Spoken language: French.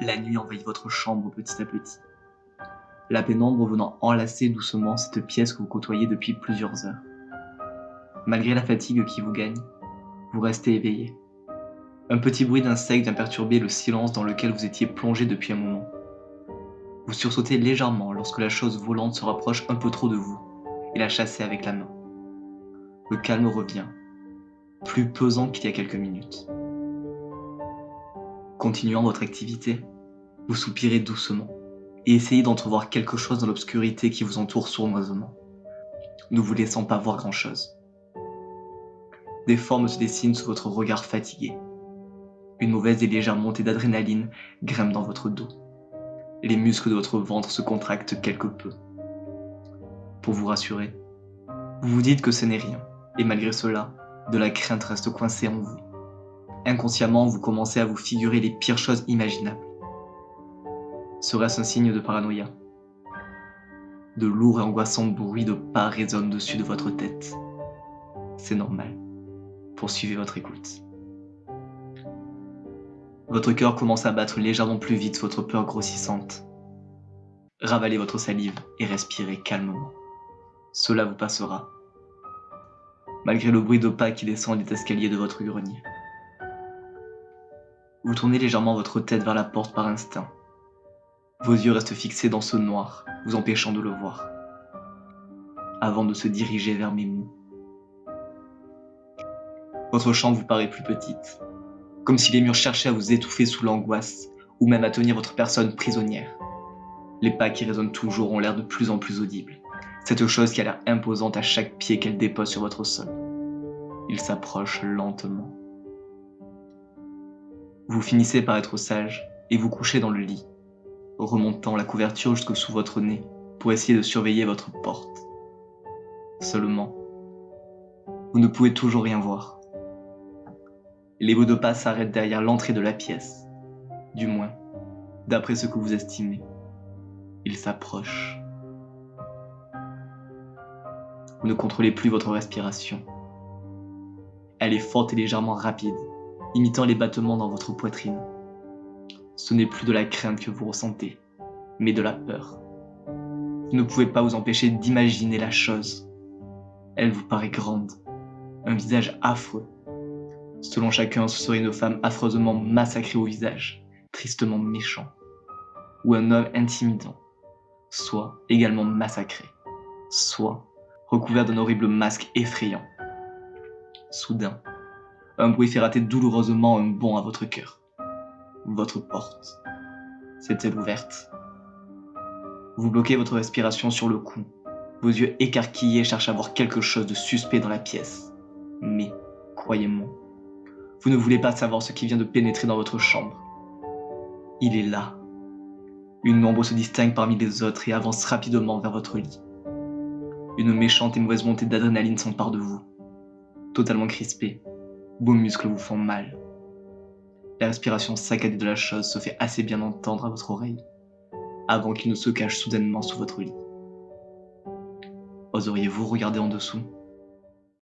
La nuit envahit votre chambre petit à petit. La pénombre venant enlacer doucement cette pièce que vous côtoyez depuis plusieurs heures. Malgré la fatigue qui vous gagne, vous restez éveillé. Un petit bruit d'insecte vient perturber le silence dans lequel vous étiez plongé depuis un moment. Vous sursautez légèrement lorsque la chose volante se rapproche un peu trop de vous et la chassez avec la main. Le calme revient, plus pesant qu'il y a quelques minutes. Continuant votre activité, vous soupirez doucement et essayez d'entrevoir quelque chose dans l'obscurité qui vous entoure sournoisement, ne vous laissant pas voir grand-chose. Des formes se dessinent sous votre regard fatigué. Une mauvaise et légère montée d'adrénaline grimpe dans votre dos. Les muscles de votre ventre se contractent quelque peu. Pour vous rassurer, vous vous dites que ce n'est rien, et malgré cela, de la crainte reste coincée en vous. Inconsciemment, vous commencez à vous figurer les pires choses imaginables. Serait-ce un signe de paranoïa? De lourds et angoissants bruits de pas résonnent dessus de votre tête. C'est normal. Poursuivez votre écoute. Votre cœur commence à battre légèrement plus vite, votre peur grossissante. Ravalez votre salive et respirez calmement. Cela vous passera. Malgré le bruit de pas qui descend des escaliers de votre grenier. Vous tournez légèrement votre tête vers la porte par instinct. Vos yeux restent fixés dans ce noir, vous empêchant de le voir. Avant de se diriger vers mes mots. Votre chambre vous paraît plus petite, comme si les murs cherchaient à vous étouffer sous l'angoisse, ou même à tenir votre personne prisonnière. Les pas qui résonnent toujours ont l'air de plus en plus audibles, cette chose qui a l'air imposante à chaque pied qu'elle dépose sur votre sol. Ils s'approchent lentement. Vous finissez par être sage et vous couchez dans le lit, remontant la couverture jusque sous votre nez pour essayer de surveiller votre porte. Seulement, vous ne pouvez toujours rien voir. Les bruits de pas s'arrêtent derrière l'entrée de la pièce. Du moins, d'après ce que vous estimez. Ils s'approchent. Vous ne contrôlez plus votre respiration. Elle est forte et légèrement rapide, imitant les battements dans votre poitrine. Ce n'est plus de la crainte que vous ressentez, mais de la peur. Vous ne pouvez pas vous empêcher d'imaginer la chose. Elle vous paraît grande, un visage affreux. Selon chacun, ce serait une femme affreusement massacrée au visage, tristement méchant, ou un homme intimidant, soit également massacré, soit recouvert d'un horrible masque effrayant. Soudain, un bruit fait rater douloureusement un bond à votre cœur. Votre porte s'est-elle ouverte Vous bloquez votre respiration sur le cou. Vos yeux écarquillés cherchent à voir quelque chose de suspect dans la pièce. Mais, croyez-moi, vous ne voulez pas savoir ce qui vient de pénétrer dans votre chambre. Il est là. Une ombre se distingue parmi les autres et avance rapidement vers votre lit. Une méchante et mauvaise montée d'adrénaline s'empare de vous. Totalement crispé, vos muscles vous font mal. La respiration saccadée de la chose se fait assez bien entendre à votre oreille, avant qu'il ne se cache soudainement sous votre lit. Oseriez-vous regarder en dessous?